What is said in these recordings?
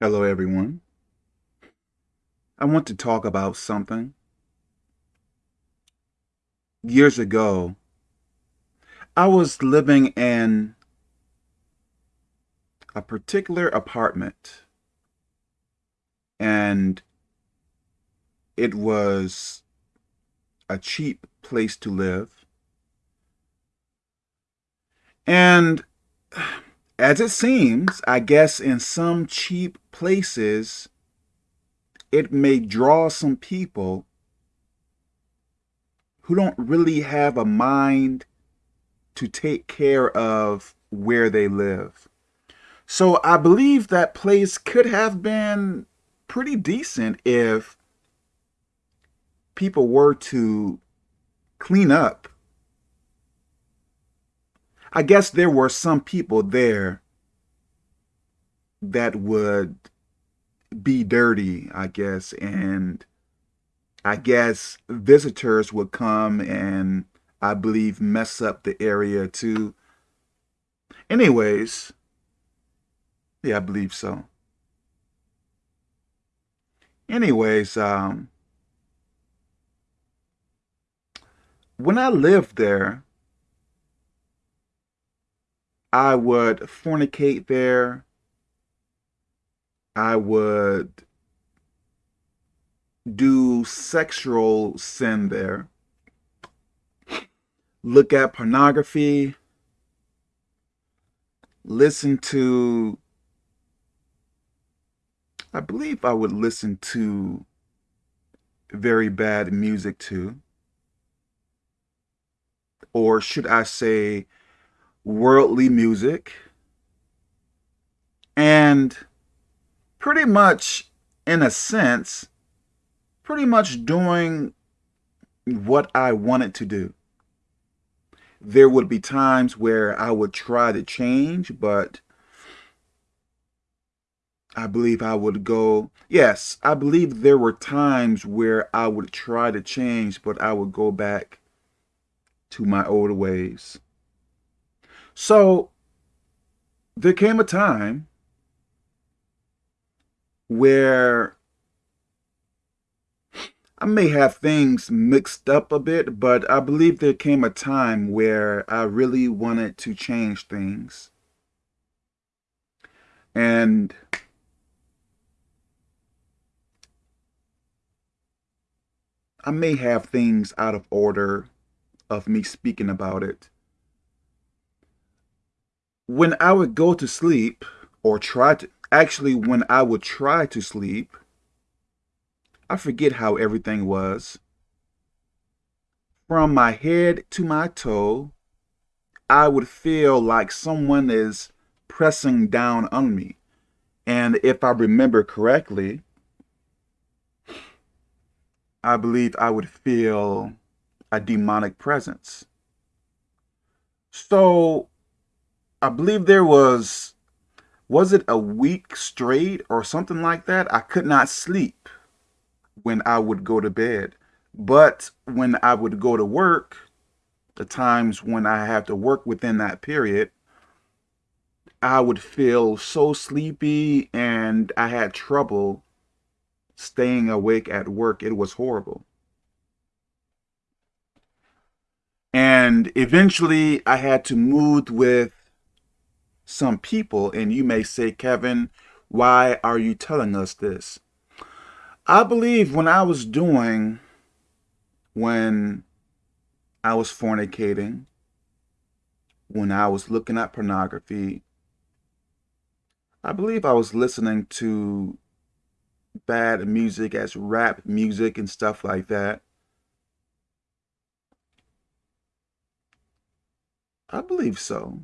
Hello, everyone. I want to talk about something. Years ago, I was living in a particular apartment, and it was a cheap place to live. And as it seems, I guess in some cheap places, it may draw some people who don't really have a mind to take care of where they live. So I believe that place could have been pretty decent if people were to clean up. I guess there were some people there that would be dirty, I guess, and I guess visitors would come and I believe mess up the area too. Anyways, yeah, I believe so. Anyways, um, when I lived there, I would fornicate there. I would do sexual sin there. Look at pornography. Listen to, I believe I would listen to very bad music too. Or should I say worldly music. And pretty much, in a sense, pretty much doing what I wanted to do. There would be times where I would try to change, but I believe I would go, yes, I believe there were times where I would try to change, but I would go back to my old ways. So there came a time where I may have things mixed up a bit, but I believe there came a time where I really wanted to change things. And I may have things out of order of me speaking about it when I would go to sleep or try to, actually when I would try to sleep, I forget how everything was. From my head to my toe, I would feel like someone is pressing down on me. And if I remember correctly, I believe I would feel a demonic presence. So I believe there was, was it a week straight or something like that? I could not sleep when I would go to bed. But when I would go to work, the times when I have to work within that period, I would feel so sleepy and I had trouble staying awake at work. It was horrible. And eventually I had to move with some people, and you may say, Kevin, why are you telling us this? I believe when I was doing, when I was fornicating, when I was looking at pornography, I believe I was listening to bad music as rap music and stuff like that. I believe so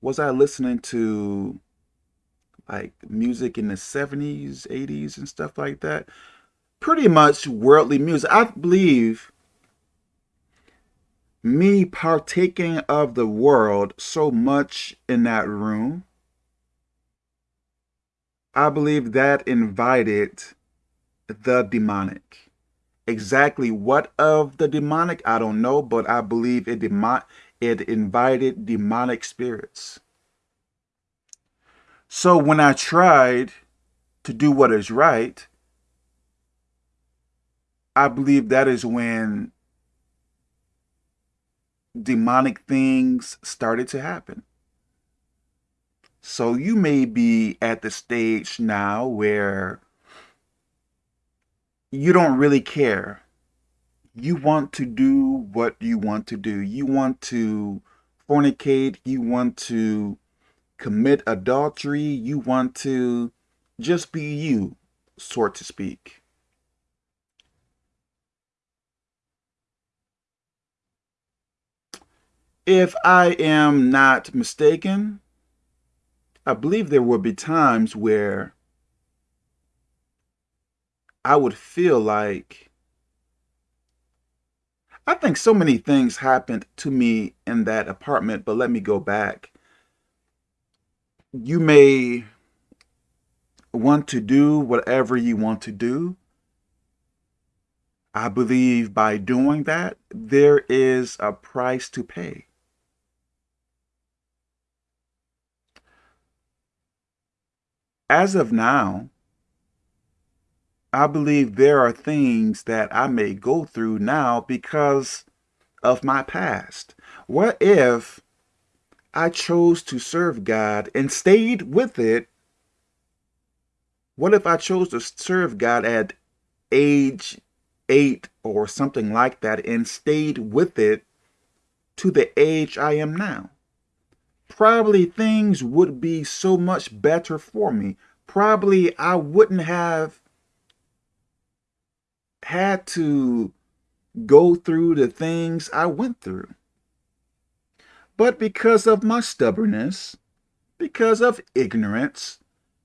was I listening to like music in the 70s, 80s and stuff like that? Pretty much worldly music. I believe me partaking of the world so much in that room, I believe that invited the demonic. Exactly what of the demonic, I don't know, but I believe it, demon it invited demonic spirits. So when I tried to do what is right, I believe that is when demonic things started to happen. So you may be at the stage now where you don't really care. You want to do what you want to do. You want to fornicate. You want to commit adultery. You want to just be you, so to speak. If I am not mistaken, I believe there will be times where I would feel like I think so many things happened to me in that apartment, but let me go back. You may want to do whatever you want to do. I believe by doing that, there is a price to pay. As of now, I believe there are things that I may go through now because of my past. What if I chose to serve God and stayed with it? What if I chose to serve God at age eight or something like that and stayed with it to the age I am now? Probably things would be so much better for me. Probably I wouldn't have had to go through the things I went through. But because of my stubbornness, because of ignorance,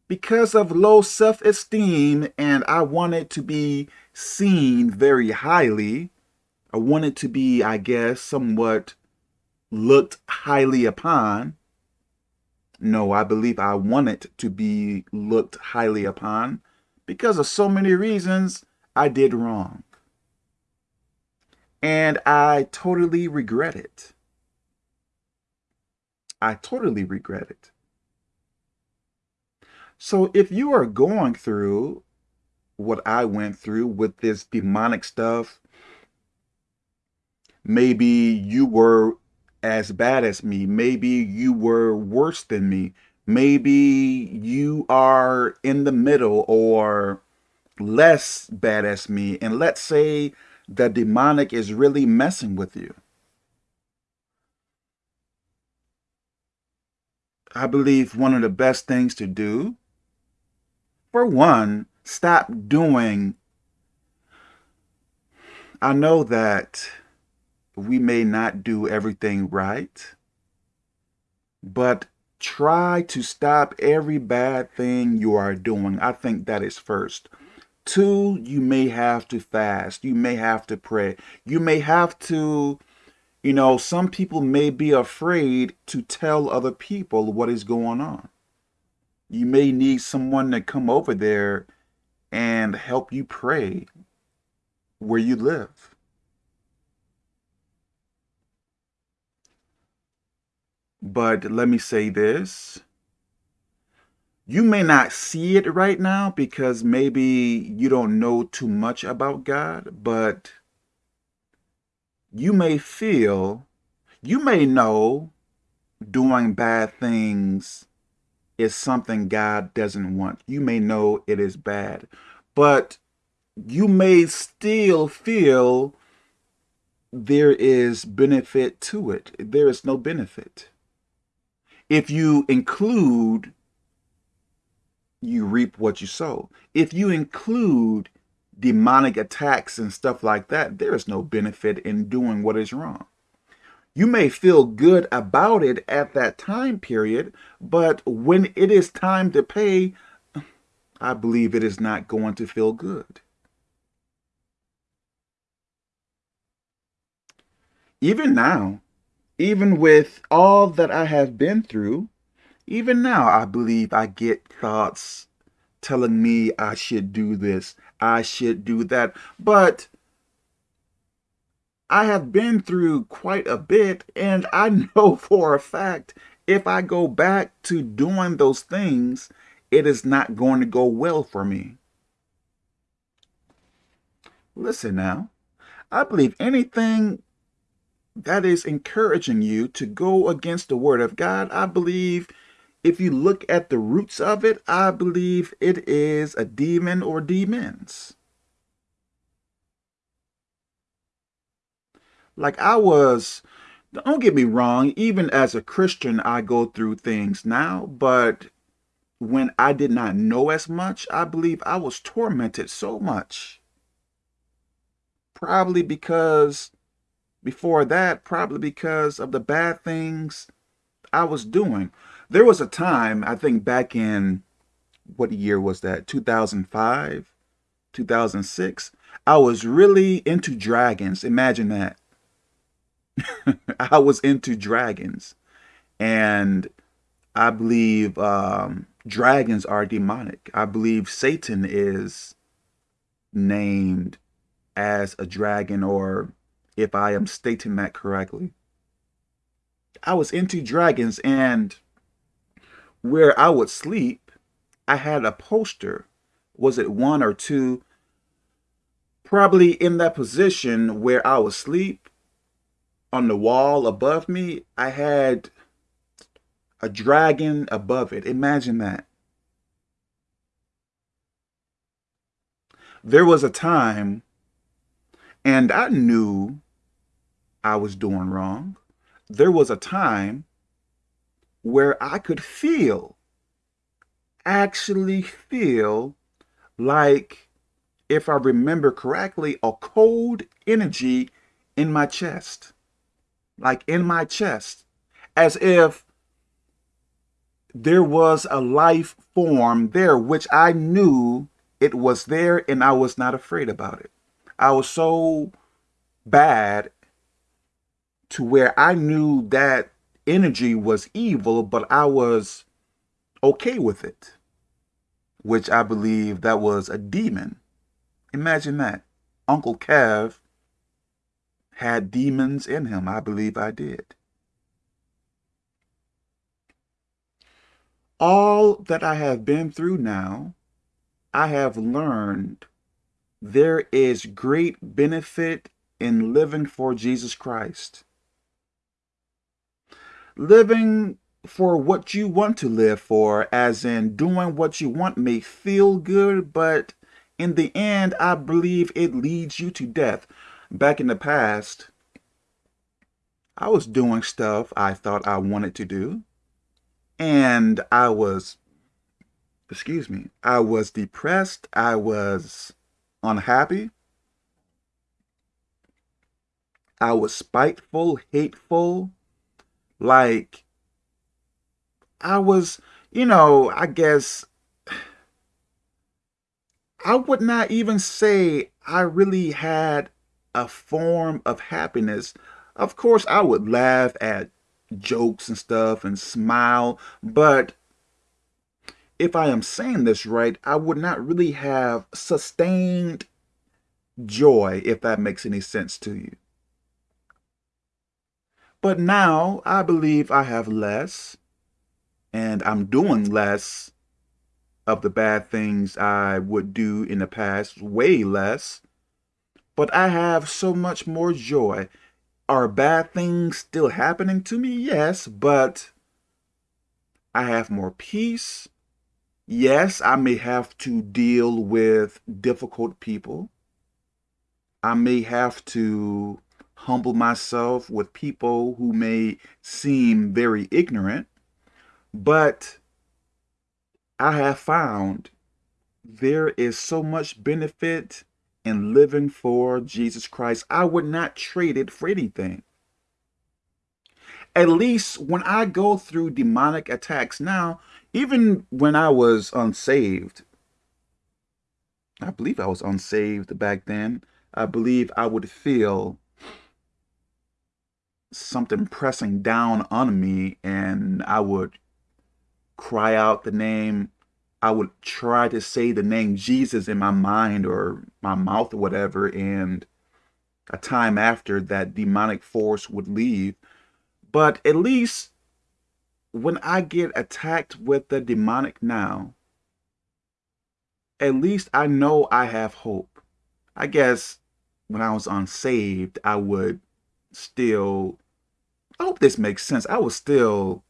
because of low self-esteem, and I wanted to be seen very highly, I wanted to be, I guess, somewhat looked highly upon. No, I believe I wanted to be looked highly upon because of so many reasons I did wrong. And I totally regret it. I totally regret it. So if you are going through what I went through with this demonic stuff, maybe you were as bad as me. Maybe you were worse than me. Maybe you are in the middle or less badass me, and let's say the demonic is really messing with you. I believe one of the best things to do, for one, stop doing. I know that we may not do everything right, but try to stop every bad thing you are doing. I think that is first. Two, you may have to fast. You may have to pray. You may have to, you know, some people may be afraid to tell other people what is going on. You may need someone to come over there and help you pray where you live. But let me say this you may not see it right now because maybe you don't know too much about God, but you may feel, you may know doing bad things is something God doesn't want. You may know it is bad, but you may still feel there is benefit to it. There is no benefit. If you include you reap what you sow. If you include demonic attacks and stuff like that, there is no benefit in doing what is wrong. You may feel good about it at that time period, but when it is time to pay, I believe it is not going to feel good. Even now, even with all that I have been through, even now, I believe I get thoughts telling me I should do this, I should do that. But I have been through quite a bit, and I know for a fact if I go back to doing those things, it is not going to go well for me. Listen now, I believe anything that is encouraging you to go against the word of God, I believe if you look at the roots of it, I believe it is a demon or demons. Like I was, don't get me wrong, even as a Christian, I go through things now, but when I did not know as much, I believe I was tormented so much. Probably because, before that, probably because of the bad things I was doing. There was a time, I think back in, what year was that? 2005, 2006. I was really into dragons. Imagine that. I was into dragons. And I believe um, dragons are demonic. I believe Satan is named as a dragon, or if I am stating that correctly. I was into dragons, and where I would sleep, I had a poster. Was it one or two? Probably in that position where I would sleep, on the wall above me, I had a dragon above it. Imagine that. There was a time, and I knew I was doing wrong. There was a time where I could feel, actually feel like, if I remember correctly, a cold energy in my chest like in my chest, as if there was a life form there, which I knew it was there and I was not afraid about it. I was so bad to where I knew that energy was evil, but I was okay with it, which I believe that was a demon. Imagine that. Uncle Kev had demons in him. I believe I did. All that I have been through now, I have learned there is great benefit in living for Jesus Christ. Living for what you want to live for, as in doing what you want may feel good, but in the end, I believe it leads you to death back in the past, I was doing stuff I thought I wanted to do. And I was, excuse me, I was depressed. I was unhappy. I was spiteful, hateful. Like, I was, you know, I guess I would not even say I really had a form of happiness. Of course, I would laugh at jokes and stuff and smile, but if I am saying this right, I would not really have sustained joy, if that makes any sense to you. But now I believe I have less and I'm doing less of the bad things I would do in the past, way less but I have so much more joy. Are bad things still happening to me? Yes, but I have more peace. Yes, I may have to deal with difficult people. I may have to humble myself with people who may seem very ignorant, but I have found there is so much benefit in living for Jesus Christ, I would not trade it for anything. At least when I go through demonic attacks now, even when I was unsaved, I believe I was unsaved back then, I believe I would feel something mm. pressing down on me and I would cry out the name I would try to say the name Jesus in my mind or my mouth or whatever, and a time after that demonic force would leave. But at least when I get attacked with the demonic now, at least I know I have hope. I guess when I was unsaved, I would still, I hope this makes sense. I would still,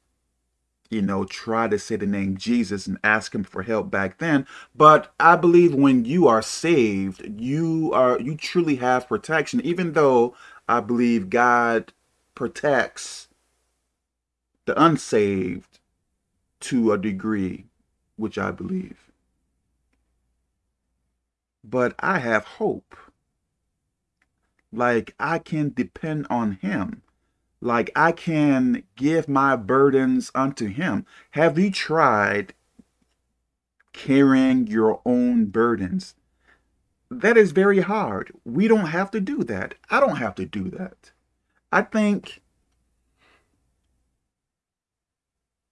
you know, try to say the name Jesus and ask him for help back then. But I believe when you are saved, you are, you truly have protection, even though I believe God protects the unsaved to a degree, which I believe. But I have hope. Like I can depend on him. Like I can give my burdens unto him. Have you tried carrying your own burdens? That is very hard. We don't have to do that. I don't have to do that. I think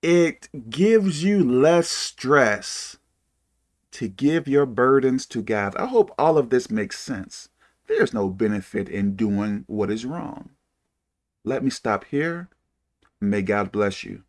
it gives you less stress to give your burdens to God. I hope all of this makes sense. There's no benefit in doing what is wrong. Let me stop here. May God bless you.